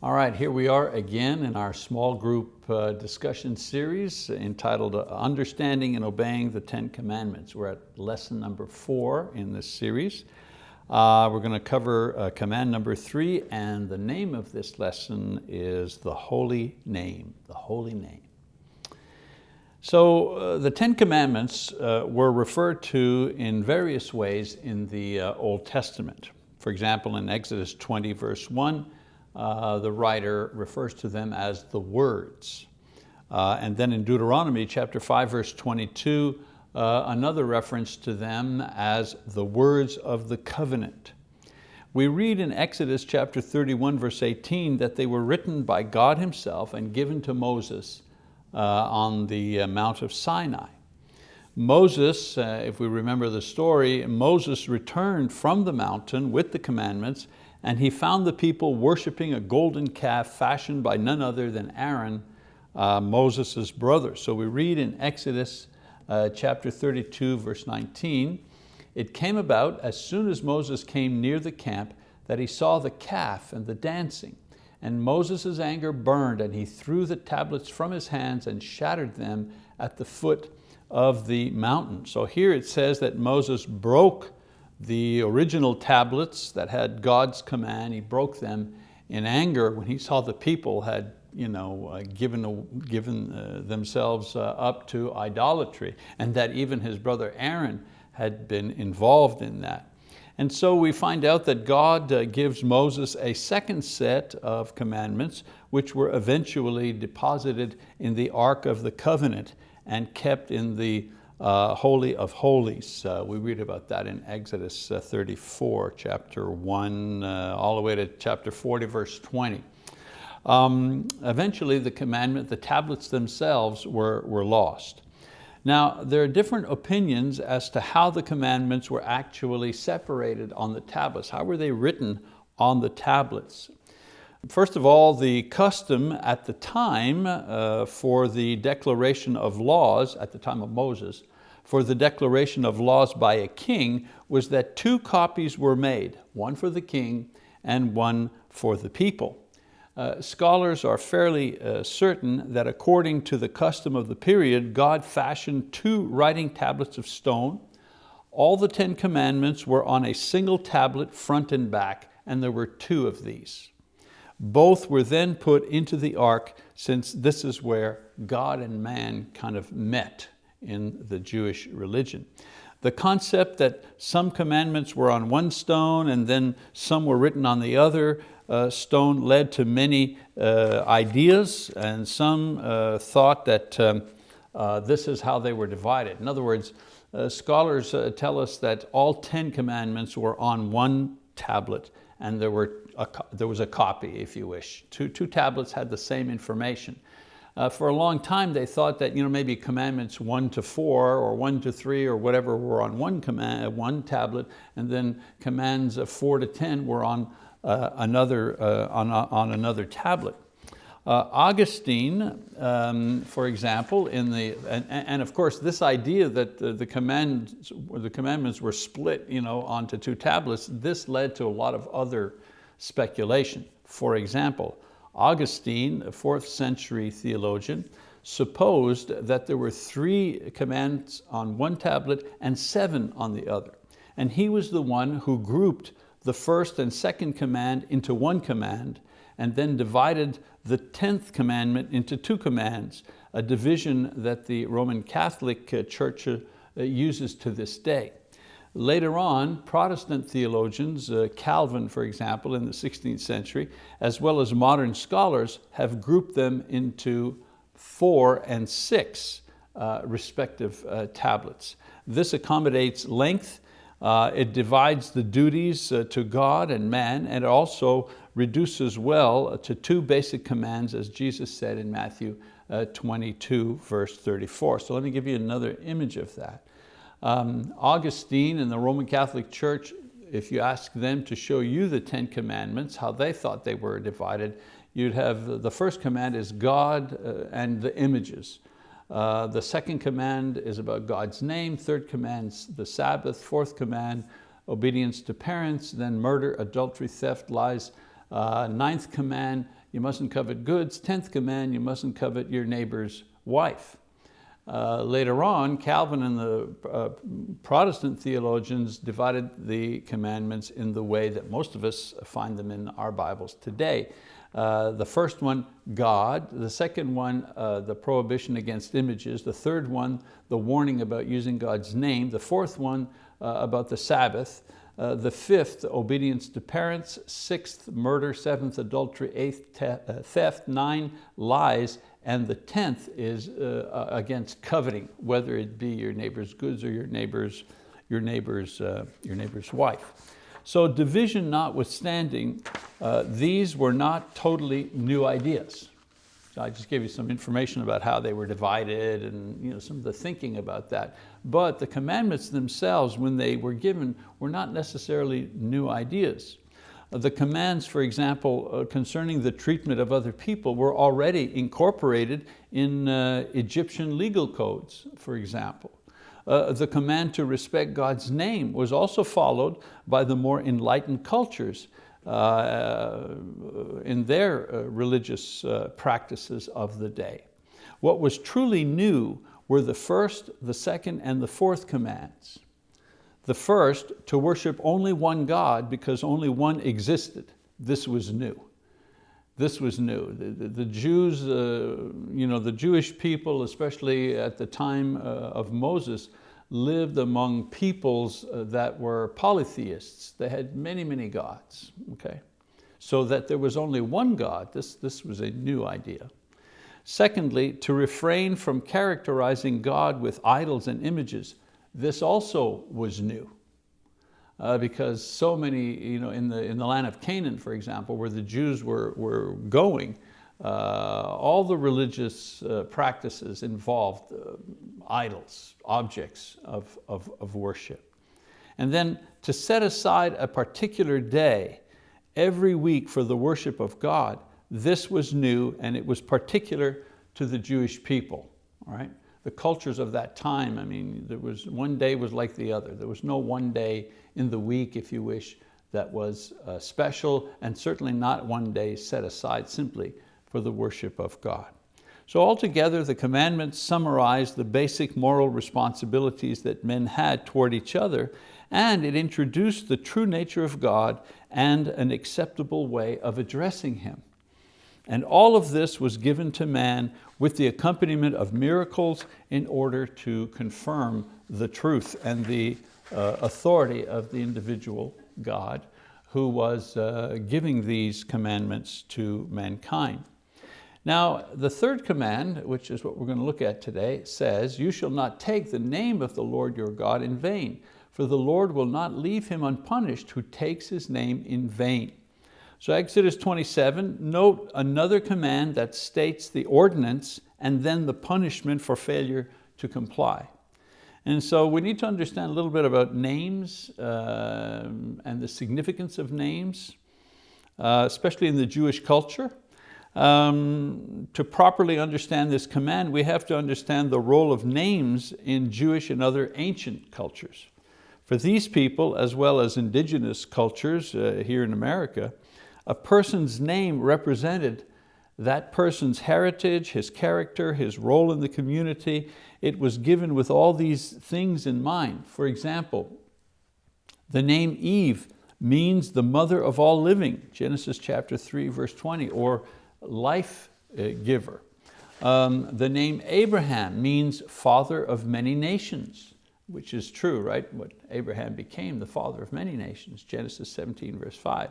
All right, here we are again in our small group uh, discussion series entitled uh, Understanding and Obeying the Ten Commandments. We're at lesson number four in this series. Uh, we're going to cover uh, command number three and the name of this lesson is the Holy Name, the Holy Name. So uh, the Ten Commandments uh, were referred to in various ways in the Old Testament. For example, in Exodus 20 verse one, uh, the writer refers to them as the words. Uh, and then in Deuteronomy chapter 5 verse 22, uh, another reference to them as the words of the covenant. We read in Exodus chapter 31 verse 18 that they were written by God himself and given to Moses uh, on the uh, Mount of Sinai. Moses, if we remember the story, Moses returned from the mountain with the commandments and he found the people worshiping a golden calf fashioned by none other than Aaron, uh, Moses' brother. So we read in Exodus uh, chapter 32, verse 19, it came about as soon as Moses came near the camp that he saw the calf and the dancing. And Moses' anger burned and he threw the tablets from his hands and shattered them at the foot of the mountain. So here it says that Moses broke the original tablets that had God's command, he broke them in anger when he saw the people had you know, uh, given, given uh, themselves uh, up to idolatry and that even his brother Aaron had been involved in that. And so we find out that God uh, gives Moses a second set of commandments which were eventually deposited in the Ark of the Covenant and kept in the uh, Holy of Holies. Uh, we read about that in Exodus uh, 34, chapter one, uh, all the way to chapter 40, verse 20. Um, eventually the commandment, the tablets themselves were, were lost. Now, there are different opinions as to how the commandments were actually separated on the tablets. How were they written on the tablets? First of all, the custom at the time uh, for the declaration of laws, at the time of Moses, for the declaration of laws by a king was that two copies were made, one for the king and one for the people. Uh, scholars are fairly uh, certain that according to the custom of the period, God fashioned two writing tablets of stone. All the Ten Commandments were on a single tablet front and back, and there were two of these. Both were then put into the ark since this is where God and man kind of met in the Jewish religion. The concept that some commandments were on one stone and then some were written on the other uh, stone led to many uh, ideas and some uh, thought that um, uh, this is how they were divided. In other words, uh, scholars uh, tell us that all 10 commandments were on one tablet and there, were a, there was a copy, if you wish. Two, two tablets had the same information. Uh, for a long time they thought that you know, maybe commandments one to four or one to three or whatever were on one, command, one tablet and then commands of four to 10 were on, uh, another, uh, on, on another tablet. Uh, Augustine, um, for example, in the, and, and, of course this idea that the, the, commands, the commandments were split you know, onto two tablets, this led to a lot of other speculation. For example, Augustine, a fourth century theologian, supposed that there were three commands on one tablet and seven on the other. And he was the one who grouped the first and second command into one command and then divided the 10th commandment into two commands, a division that the Roman Catholic uh, Church uh, uses to this day. Later on, Protestant theologians, uh, Calvin for example in the 16th century, as well as modern scholars have grouped them into four and six uh, respective uh, tablets. This accommodates length, uh, it divides the duties uh, to God and man, and it also reduces well to two basic commands as Jesus said in Matthew uh, 22, verse 34. So let me give you another image of that. Um, Augustine and the Roman Catholic Church, if you ask them to show you the Ten Commandments, how they thought they were divided, you'd have the first command is God uh, and the images. Uh, the second command is about God's name, third command the Sabbath, fourth command, obedience to parents, then murder, adultery, theft, lies, Uh, ninth command, you mustn't covet goods. Tenth command, you mustn't covet your neighbor's wife. Uh, later on, Calvin and the uh, Protestant theologians divided the commandments in the way that most of us find them in our Bibles today. Uh, the first one, God. The second one, uh, the prohibition against images. The third one, the warning about using God's name. The fourth one, uh, about the Sabbath. The fifth, obedience to parents. Sixth, murder. Seventh, adultery. Eighth, theft. Nine, lies. And the tenth is uh, against coveting, whether it be your neighbor's goods or your neighbor's, your neighbor's, uh, your neighbor's wife. So division notwithstanding, uh, these were not totally new ideas. I just gave you some information about how they were divided and you know, some of the thinking about that. But the commandments themselves, when they were given, were not necessarily new ideas. The commands, for example, uh, concerning the treatment of other people were already incorporated in uh, Egyptian legal codes, for example. Uh, the command to respect God's name was also followed by the more enlightened cultures uh, in their uh, religious uh, practices of the day. What was truly new were the first, the second, and the fourth commands. The first, to worship only one God because only one existed. This was new. This was new. The, the, Jews, uh, you know, the Jewish people, especially at the time uh, of Moses, lived among peoples uh, that were polytheists. They had many, many gods, okay? So that there was only one God, this, this was a new idea. Secondly, to refrain from characterizing God with idols and images. This also was new. Uh, because so many, you know, in the, in the land of Canaan, for example, where the Jews were, were going, uh, all the religious uh, practices involved uh, idols, objects of, of, of worship. And then to set aside a particular day every week for the worship of God, this was new and it was particular to the Jewish people, all right? The cultures of that time, I mean, there was, one day was like the other. There was no one day in the week, if you wish, that was uh, special and certainly not one day set aside simply for the worship of God. So altogether, the commandments summarize the basic moral responsibilities that men had toward each other, and it introduced the true nature of God and an acceptable way of addressing Him. And all of this was given to man with the accompaniment of miracles in order to confirm the truth and the uh, authority of the individual God who was uh, giving these commandments to mankind. Now, the third command, which is what we're going to look at today, says, you shall not take the name of the Lord your God in vain, for the Lord will not leave him unpunished who takes his name in vain. So Exodus 27, note another command that states the ordinance and then the punishment for failure to comply. And so we need to understand a little bit about names uh, and the significance of names, uh, especially in the Jewish culture. Um, to properly understand this command, we have to understand the role of names in Jewish and other ancient cultures. For these people, as well as indigenous cultures uh, here in America, a person's name represented that person's heritage, his character, his role in the community. It was given with all these things in mind. For example, the name Eve means the mother of all living, Genesis chapter 3, verse 20, or life uh, giver. Um, the name Abraham means father of many nations, which is true, right? What Abraham became, the father of many nations, Genesis 17, verse 5.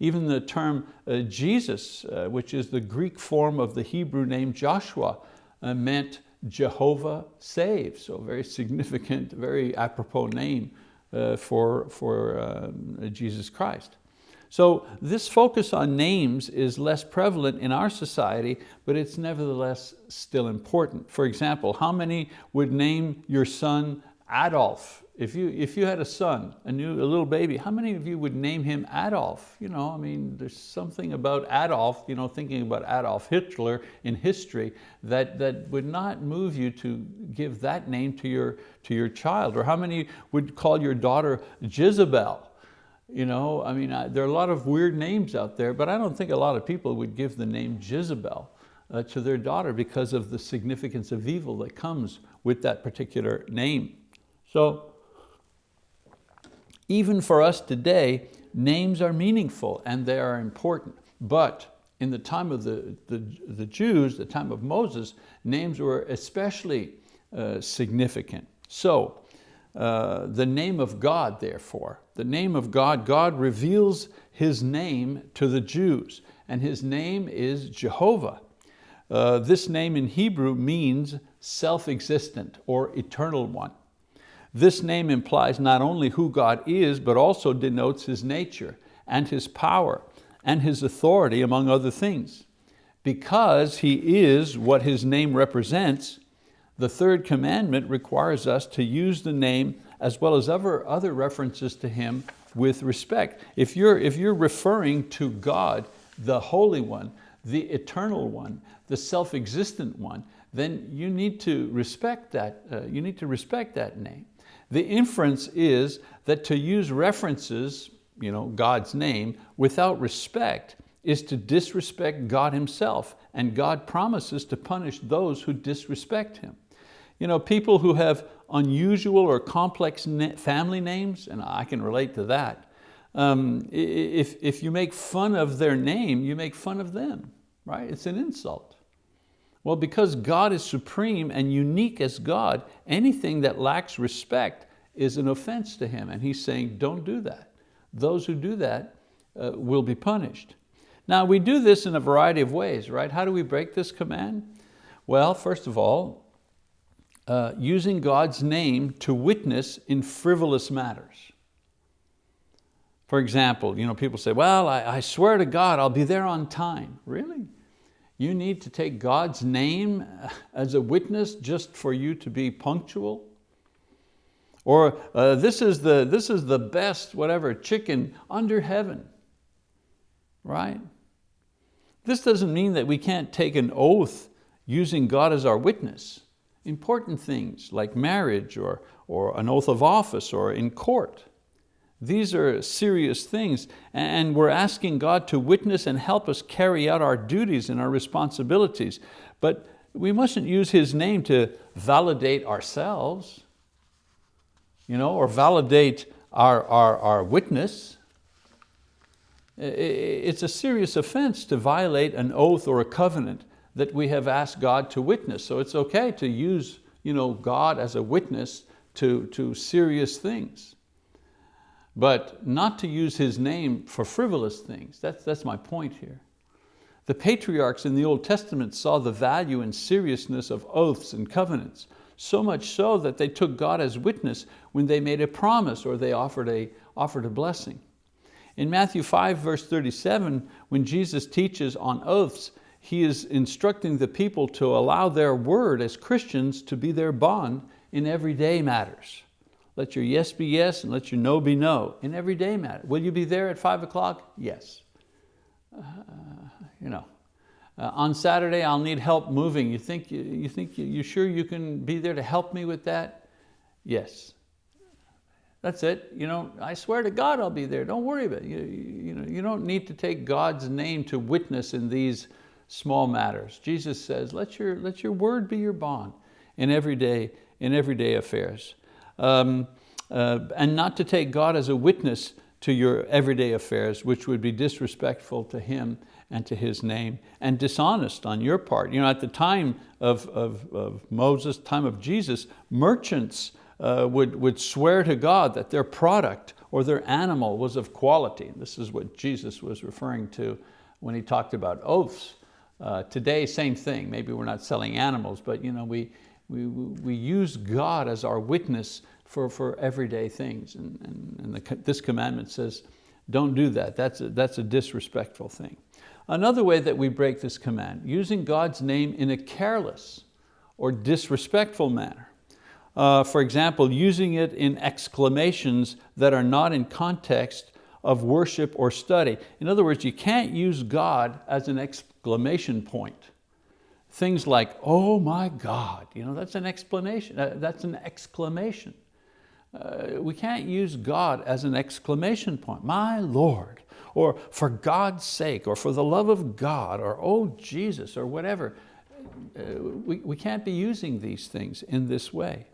Even the term uh, Jesus, uh, which is the Greek form of the Hebrew name Joshua, uh, meant Jehovah saves. So very significant, very apropos name uh, for, for um, Jesus Christ. So this focus on names is less prevalent in our society, but it's nevertheless still important. For example, how many would name your son Adolf if you, if you had a son, a, new, a little baby, how many of you would name him Adolf? You know, I mean, there's something about Adolf, you know, thinking about Adolf Hitler in history that, that would not move you to give that name to your, to your child. Or how many would call your daughter Jezebel? You know, I mean, I, there are a lot of weird names out there, but I don't think a lot of people would give the name Jezebel uh, to their daughter because of the significance of evil that comes with that particular name. So even for us today, names are meaningful and they are important. But in the time of the, the, the Jews, the time of Moses, names were especially uh, significant. So uh, the name of God, therefore, the name of God, God reveals His name to the Jews, and His name is Jehovah. Uh, this name in Hebrew means self-existent or eternal one. This name implies not only who God is, but also denotes His nature and His power and His authority among other things. Because He is what His name represents, the third commandment requires us to use the name as well as other, other references to Him with respect. If you're, if you're referring to God, the Holy One, the Eternal One, the self-existent one, then you need to respect that, uh, you need to respect that name. The inference is that to use references, you know, God's name, without respect is to disrespect God himself, and God promises to punish those who disrespect him. You know, people who have unusual or complex family names, and I can relate to that, um, if, if you make fun of their name, you make fun of them, right? It's an insult. Well, because God is supreme and unique as God, anything that lacks respect is an offense to Him. And He's saying, don't do that. Those who do that uh, will be punished. Now we do this in a variety of ways, right? How do we break this command? Well, first of all, uh, using God's name to witness in frivolous matters. For example, you know, people say, well, I, I swear to God, I'll be there on time. Really? You need to take God's name as a witness just for you to be punctual? Or uh, this, is the, this is the best whatever chicken under heaven, right? This doesn't mean that we can't take an oath using God as our witness. Important things like marriage or, or an oath of office or in court. These are serious things and we're asking God to witness and help us carry out our duties and our responsibilities. But we mustn't use His name to validate ourselves you know, or validate our, our, our witness. It's a serious offense to violate an oath or a covenant that we have asked God to witness. So it's okay to use you know, God as a witness to, to serious things but not to use his name for frivolous things. That's, that's my point here. The patriarchs in the Old Testament saw the value and seriousness of oaths and covenants, so much so that they took God as witness when they made a promise or they offered a, offered a blessing. In Matthew 5 verse 37, when Jesus teaches on oaths, he is instructing the people to allow their word as Christians to be their bond in everyday matters. Let your yes be yes and let your no be no in everyday matter. Will you be there at five o'clock? Yes. Uh, you know, uh, on Saturday I'll need help moving. You think, you, you think you, you sure you can be there to help me with that? Yes. That's it. You know, I swear to God I'll be there. Don't worry about it. You, you, know, you don't need to take God's name to witness in these small matters. Jesus says, let your, let your word be your bond in everyday, in everyday affairs um, uh, and not to take God as a witness to your everyday affairs, which would be disrespectful to Him and to His name, and dishonest on your part. You know, at the time of, of, of Moses, time of Jesus, merchants uh, would, would swear to God that their product or their animal was of quality. This is what Jesus was referring to when he talked about oaths. Uh, today, same thing. Maybe we're not selling animals, but you know, we, we, we use God as our witness for, for everyday things. And, and, and the, this commandment says, don't do that. That's a, that's a disrespectful thing. Another way that we break this command, using God's name in a careless or disrespectful manner. Uh, for example, using it in exclamations that are not in context of worship or study. In other words, you can't use God as an exclamation point. Things like, oh my God, you know, that's an explanation, uh, that's an exclamation. Uh, we can't use God as an exclamation point. My Lord, or for God's sake, or for the love of God, or oh Jesus, or whatever. Uh, we, we can't be using these things in this way.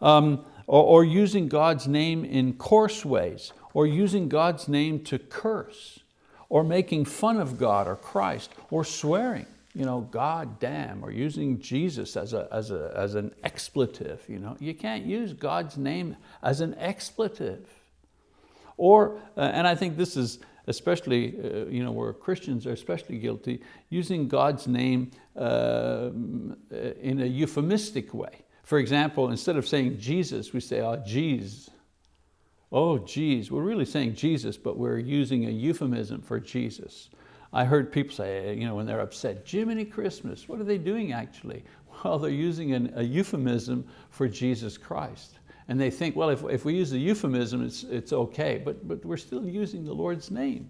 Um, or, or using God's name in coarse ways, or using God's name to curse, or making fun of God or Christ, or swearing you know, God damn, or using Jesus as, a, as, a, as an expletive. You, know? you can't use God's name as an expletive. Or, uh, and I think this is especially, uh, you know, where Christians are especially guilty, using God's name uh, in a euphemistic way. For example, instead of saying Jesus, we say, oh, geez. Oh, geez, we're really saying Jesus, but we're using a euphemism for Jesus. I heard people say, eh, you know, when they're upset, Jiminy Christmas, what are they doing actually? Well, they're using an, a euphemism for Jesus Christ. And they think, well, if, if we use the euphemism, it's, it's okay, but, but we're still using the Lord's name.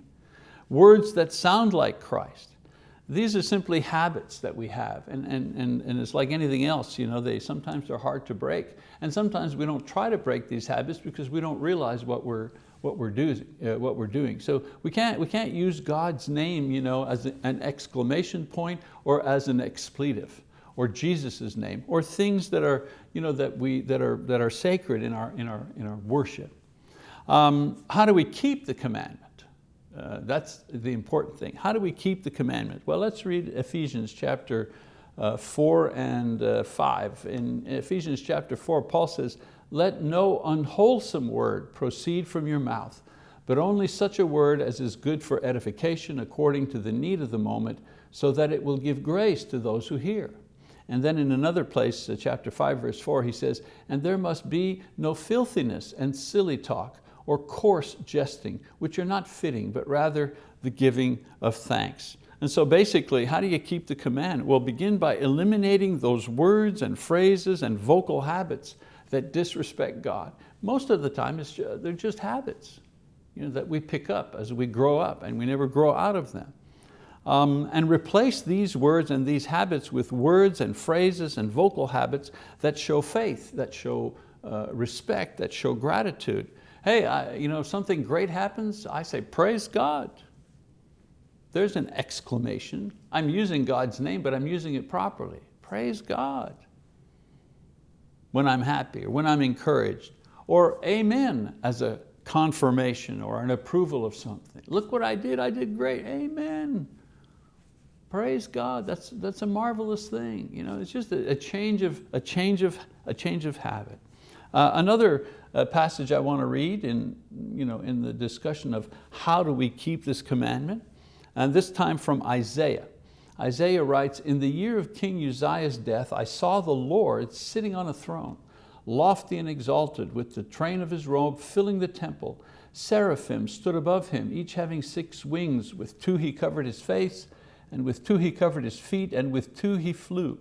Words that sound like Christ. These are simply habits that we have, and, and, and, and it's like anything else, you know, they sometimes they're hard to break, and sometimes we don't try to break these habits because we don't realize what we're, what we're, do, uh, what we're doing. So we can't, we can't use God's name you know, as an exclamation point or as an expletive or Jesus' name or things that are, you know, that we, that are, that are sacred in our, in our, in our worship. Um, how do we keep the commandment? Uh, that's the important thing. How do we keep the commandment? Well, let's read Ephesians chapter uh, four and uh, five. In Ephesians chapter four, Paul says, let no unwholesome word proceed from your mouth, but only such a word as is good for edification according to the need of the moment, so that it will give grace to those who hear. And then in another place, uh, chapter five, verse four, he says, and there must be no filthiness and silly talk or coarse jesting, which are not fitting, but rather the giving of thanks. And so basically, how do you keep the command? Well, begin by eliminating those words and phrases and vocal habits that disrespect God. Most of the time, it's just, they're just habits you know, that we pick up as we grow up and we never grow out of them. Um, and replace these words and these habits with words and phrases and vocal habits that show faith, that show uh, respect, that show gratitude. Hey, I, you know, something great happens, I say, praise God. There's an exclamation. I'm using God's name, but I'm using it properly. Praise God when I'm happy or when I'm encouraged, or amen as a confirmation or an approval of something. Look what I did, I did great, amen. Praise God, that's, that's a marvelous thing. You know, it's just a, a change, of, a, change, of, a change of habit. Uh, another uh, passage I want to read in, you know, in the discussion of how do we keep this commandment, and this time from Isaiah. Isaiah writes, in the year of King Uzziah's death, I saw the Lord sitting on a throne, lofty and exalted, with the train of his robe filling the temple. Seraphim stood above him, each having six wings. With two he covered his face, and with two he covered his feet, and with two he flew.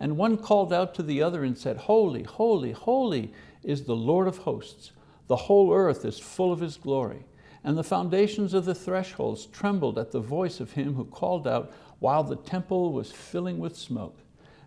And one called out to the other and said, Holy, holy, holy is the Lord of hosts. The whole earth is full of His glory. And the foundations of the thresholds trembled at the voice of him who called out, while the temple was filling with smoke.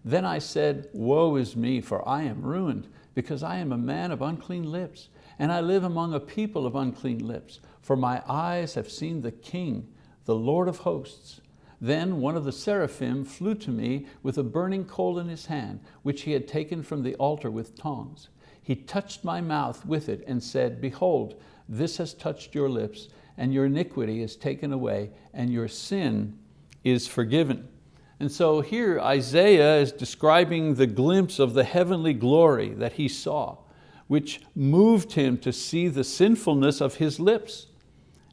Then I said, woe is me, for I am ruined, because I am a man of unclean lips, and I live among a people of unclean lips, for my eyes have seen the King, the Lord of hosts. Then one of the seraphim flew to me with a burning coal in his hand, which he had taken from the altar with tongs. He touched my mouth with it and said, behold, this has touched your lips, and your iniquity is taken away, and your sin is forgiven. And so here Isaiah is describing the glimpse of the heavenly glory that he saw, which moved him to see the sinfulness of his lips.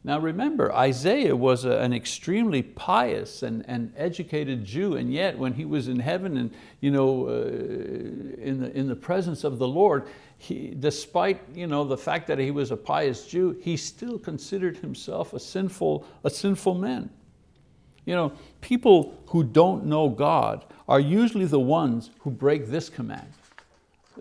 Now remember, Isaiah was a, an extremely pious and, and educated Jew, and yet when he was in heaven and you know, uh, in, the, in the presence of the Lord, he, despite you know, the fact that he was a pious Jew, he still considered himself a sinful, a sinful man. You know, people who don't know God are usually the ones who break this command.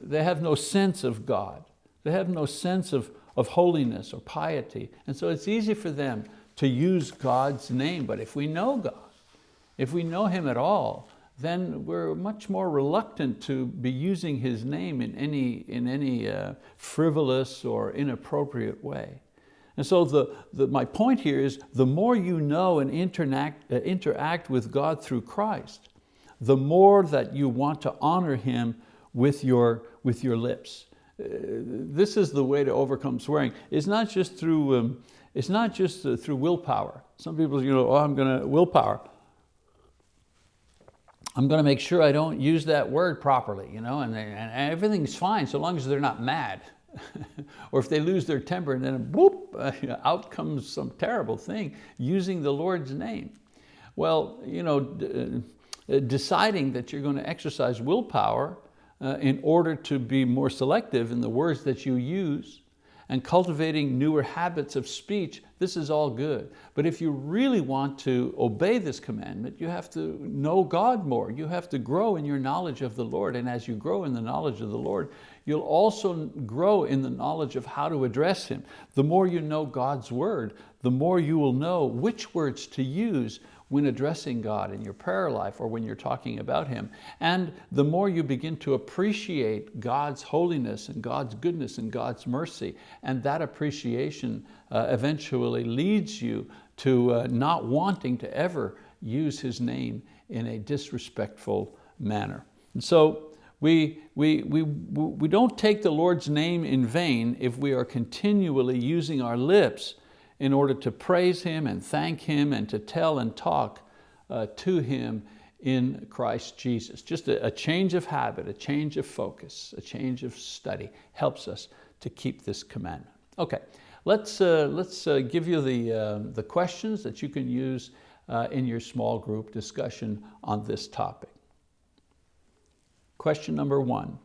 They have no sense of God. They have no sense of, of holiness or piety. And so it's easy for them to use God's name. But if we know God, if we know Him at all, then we're much more reluctant to be using His name in any, in any uh, frivolous or inappropriate way. And so the, the, my point here is the more you know and interact, uh, interact with God through Christ, the more that you want to honor Him with your, with your lips. Uh, this is the way to overcome swearing. It's not just through, um, it's not just uh, through willpower. Some people, you know, oh, I'm going to, willpower. I'm going to make sure I don't use that word properly, you know, and, and everything's fine so long as they're not mad. or if they lose their temper and then uh, out comes some terrible thing using the Lord's name. Well, you know, uh, deciding that you're going to exercise willpower uh, in order to be more selective in the words that you use and cultivating newer habits of speech, this is all good. But if you really want to obey this commandment, you have to know God more. You have to grow in your knowledge of the Lord. And as you grow in the knowledge of the Lord, you'll also grow in the knowledge of how to address Him. The more you know God's word, the more you will know which words to use when addressing God in your prayer life or when you're talking about Him. And the more you begin to appreciate God's holiness and God's goodness and God's mercy, and that appreciation uh, eventually leads you to uh, not wanting to ever use His name in a disrespectful manner. And so we, we, we, we don't take the Lord's name in vain if we are continually using our lips in order to praise Him and thank Him and to tell and talk uh, to Him in Christ Jesus. Just a, a, change of habit, a change of focus, a change of study helps us to keep this commandment. Okay, let's, uh, let's uh, give you the, uh, the questions that you can use uh, in your small group discussion on this topic. Question number one,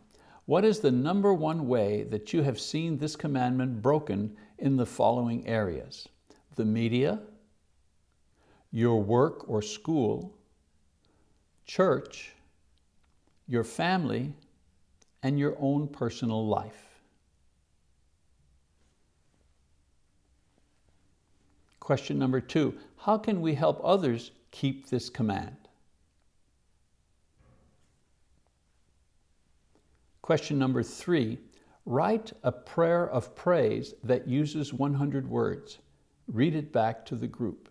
what is the number one way that you have seen this commandment broken in the following areas. The media, your work or school, church, your family, and your own personal life. Question number two, how can we help others keep this command? Question number three, Write a prayer of praise that uses 100 words. Read it back to the group.